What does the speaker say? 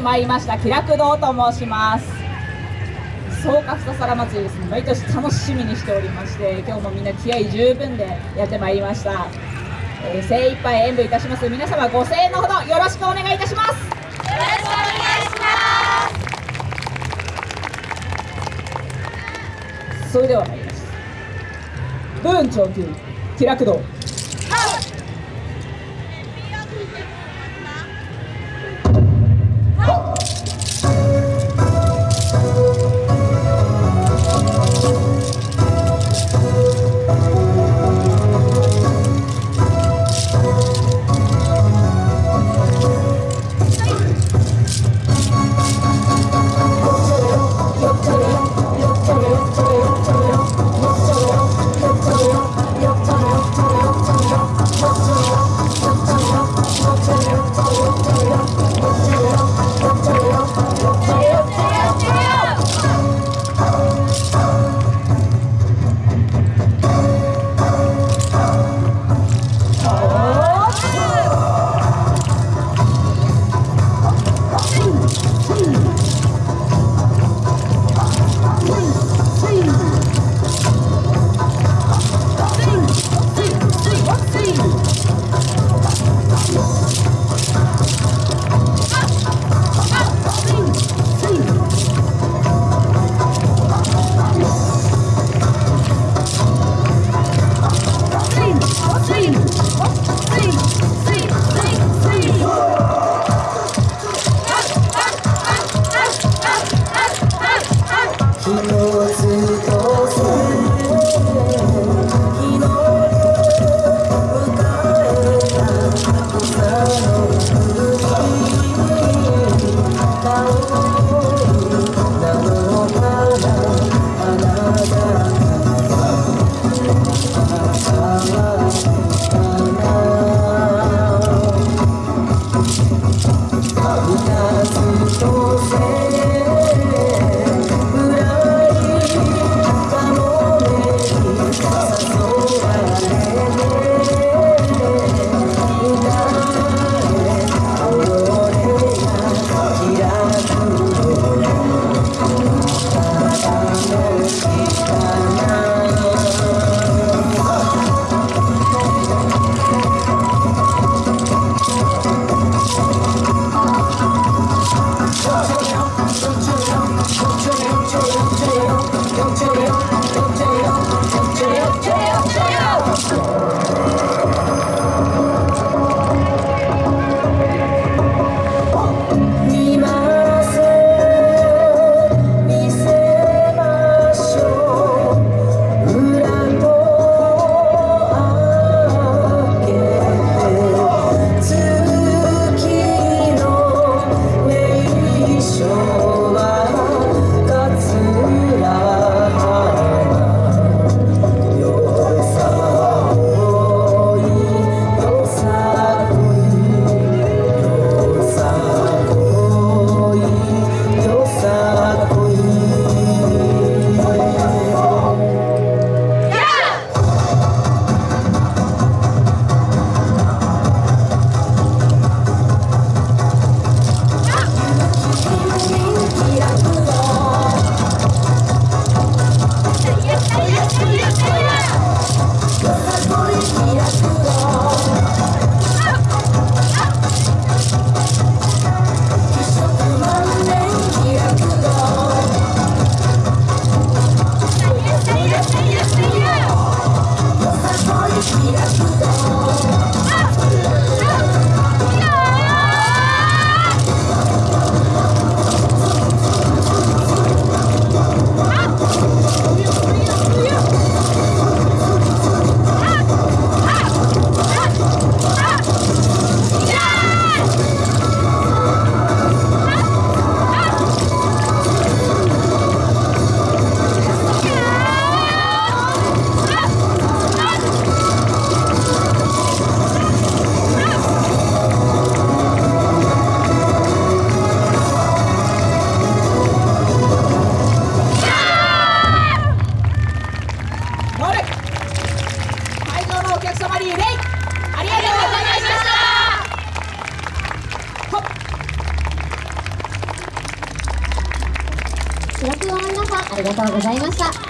に参りました気楽堂と申します。草加二皿祭りですね毎年楽しみにしておりまして今日もみんな気合十分でやってまいりました、えー、精一杯演舞いたします。皆様ご声援のほどよろしくお願いいたします。よろしくお願いします。それでは参ります。文長級気楽堂。ありがとうございました。